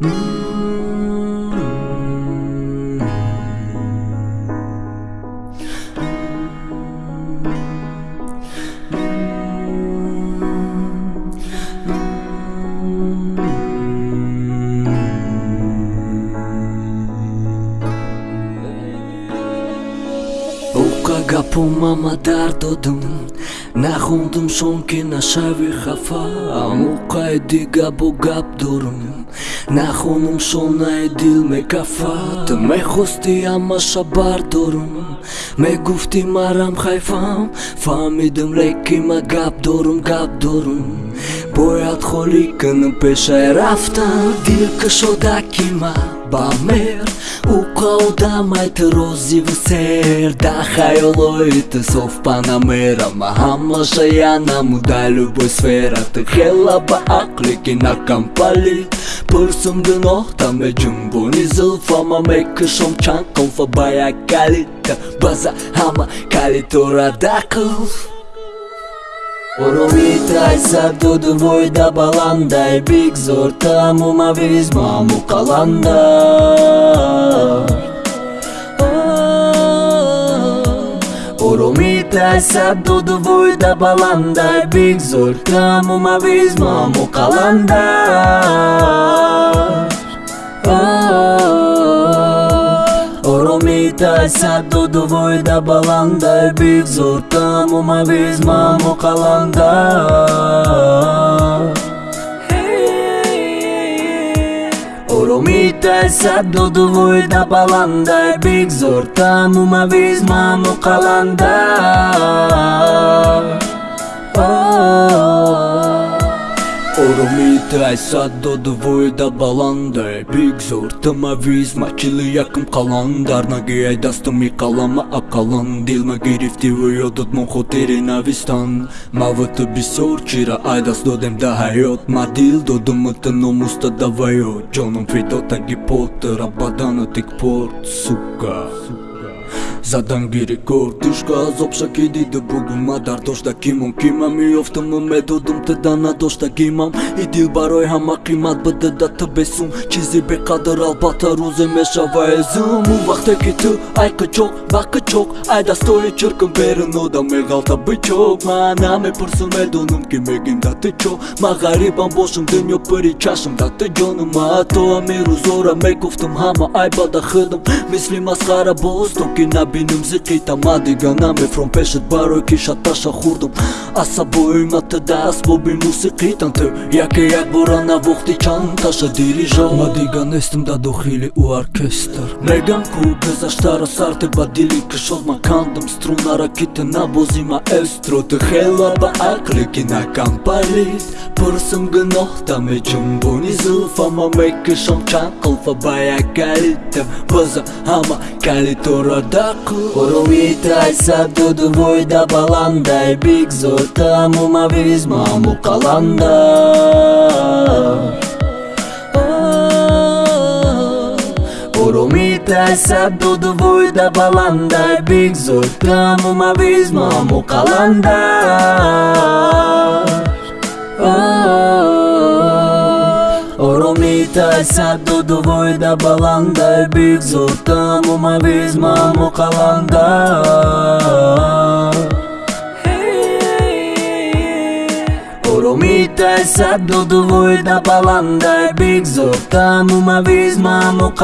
Mm-hmm. Гапом мама дар додам нахондам шон ки нашави хафа. Амоқай дига бо гап дорам нахонам шонаи дил мекафат мехости амаша бардорам мегуфти марам хайфам фаҳмидам леки ма гап дорам гап дорам бояд холӣ кунам пешай рафтам дил кушодаки ма ба мер. Уқа одамайт розиву сер да хаёлоит соф панамерама ҳамаша янаму да любой сфера. Ты хела ба ақле ки накампалит пурсум гуноҳта меҷумбони зулфама мекушом чанд қулфа ба як калита база ҳама калитора дақулф Оромитай сабдуду войда баландай Бигзор тамумавиз маму қаланда Оромитай сабдуду войда баландай Бигзор тамумавиз маму қаланда дай саддуду войда баланда бигзор тамумавиз маму қаланда оромитай саддуду войда баланда бигзор тамумавиз маму қаланда оромитай саддоду войда баландай бигзор тамавиз мачили якм қалан дар нагиай дастами қалама ақалан дилма гирифти ва ёдот мо хотири навистан. Мавата бисёр чира ай даст додем да ҳаёт. Ма дил додумата номуста даваё ҷоном фидо таги потара бадана тикпорт сука. заданги рекорд тишка аз обшаки дида бугума дар дошта кимам кима меёфтам медодум тада надошта гимам и дил барои ҳама қимат бадада та бесум чизи беқадр албатта рӯзе мешава. Эзум у вақте ки ту ай қичоқ ва қичоқ ай дастои чиркм берун одам меғалта бичоқ ман намепурсам медонам ки мегим да ты чо? Ма ғарибам бошам дунё пири чашм да ты ҷонам ма ҳатто амирӯзора мегуфтам ҳама ай бада хидам мисли масхара боз то ки наби бинем зиқитам ма дига намефром пешат барои ки шаташа хурдам. Асабоимата да асбоби мусиқитан ту яке як бора навохти чанд таша дирижа. Ма дига нестам да дохили у оркестр. Мегам ку гузаштара сарте ба дили кишод ма кандам. Струнара ки ты набози маэстро ты хела ба ақли ки накампалит пурсам гуноҳта меҷумбони зулфама мекишам чанд қилфа ба як калита база ҳама калитора дақ оромитай сабдуду войда баландай бигзор тамумавиз маму қаланда Durumita саду до војда баланда Биг зурта му ма оромита му каланда Урумита саду до војда баланда Биг визма му